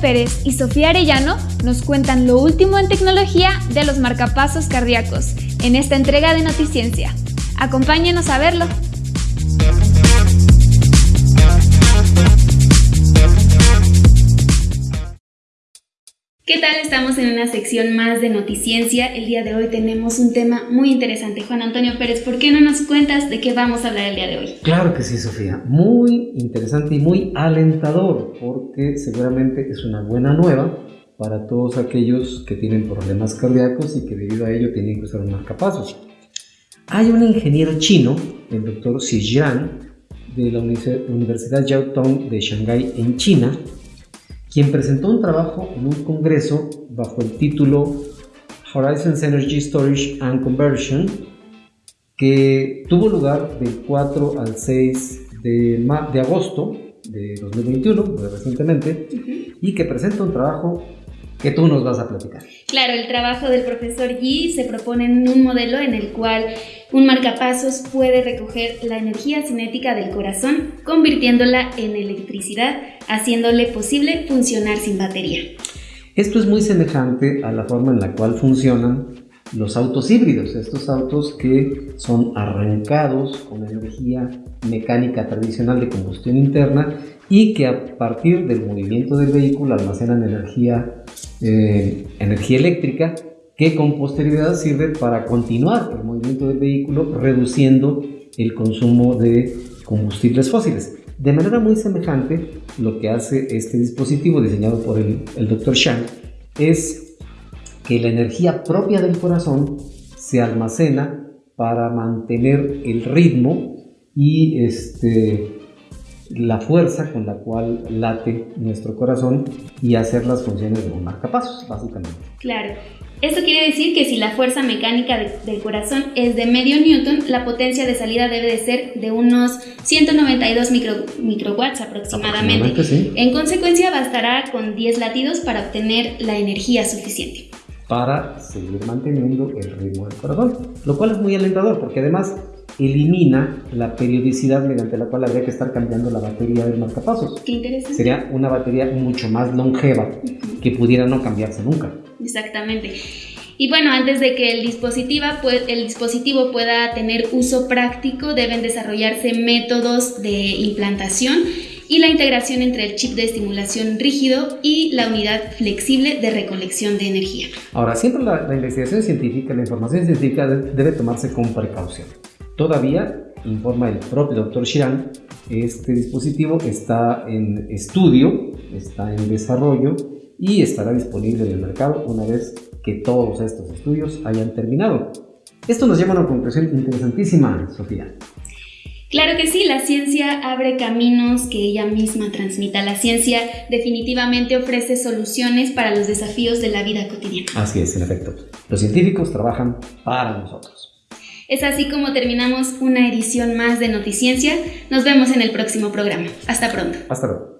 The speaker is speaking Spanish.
Pérez y Sofía Arellano nos cuentan lo último en tecnología de los marcapasos cardíacos en esta entrega de Noticiencia. Acompáñenos a verlo. ¿Qué tal? Estamos en una sección más de Noticiencia. El día de hoy tenemos un tema muy interesante. Juan Antonio Pérez, ¿por qué no nos cuentas de qué vamos a hablar el día de hoy? Claro que sí, Sofía. Muy interesante y muy alentador porque seguramente es una buena nueva para todos aquellos que tienen problemas cardíacos y que debido a ello tienen que usar un marcapasos. Hay un ingeniero chino, el doctor Xi de la Universidad Jiao Tong de Shanghái en China, quien presentó un trabajo en un congreso bajo el título Horizons Energy Storage and Conversion, que tuvo lugar del 4 al 6 de, de agosto de 2021, recientemente, y que presenta un trabajo que tú nos vas a platicar. Claro, el trabajo del profesor Yi se propone en un modelo en el cual un marcapasos puede recoger la energía cinética del corazón, convirtiéndola en electricidad, haciéndole posible funcionar sin batería. Esto es muy semejante a la forma en la cual funcionan los autos híbridos, estos autos que son arrancados con energía mecánica tradicional de combustión interna y que a partir del movimiento del vehículo almacenan energía, eh, energía eléctrica que con posterioridad sirve para continuar el movimiento del vehículo reduciendo el consumo de combustibles fósiles. De manera muy semejante, lo que hace este dispositivo diseñado por el, el Dr. Shang es que la energía propia del corazón se almacena para mantener el ritmo y este, la fuerza con la cual late nuestro corazón y hacer las funciones de un marcapasos, básicamente. Claro. Esto quiere decir que si la fuerza mecánica del corazón es de medio newton, la potencia de salida debe de ser de unos 192 micro, microwatts aproximadamente. En consecuencia, bastará con 10 latidos para obtener la energía suficiente. Para seguir manteniendo el ritmo del corazón, lo cual es muy alentador porque además elimina la periodicidad mediante la cual habría que estar cambiando la batería del marcapasos. Qué interesante. Sería una batería mucho más longeva que pudiera no cambiarse nunca. Exactamente. Y bueno, antes de que el dispositivo, el dispositivo pueda tener uso práctico, deben desarrollarse métodos de implantación y la integración entre el chip de estimulación rígido y la unidad flexible de recolección de energía. Ahora, siempre la, la investigación científica, la información científica debe tomarse con precaución. Todavía, informa el propio doctor Shiran, este dispositivo está en estudio, está en desarrollo y estará disponible en el mercado una vez que todos estos estudios hayan terminado. Esto nos lleva a una conclusión interesantísima, Sofía. Claro que sí, la ciencia abre caminos que ella misma transmita. La ciencia definitivamente ofrece soluciones para los desafíos de la vida cotidiana. Así es, en efecto. Los científicos trabajan para nosotros. Es así como terminamos una edición más de Noticiencia. Nos vemos en el próximo programa. Hasta pronto. Hasta luego.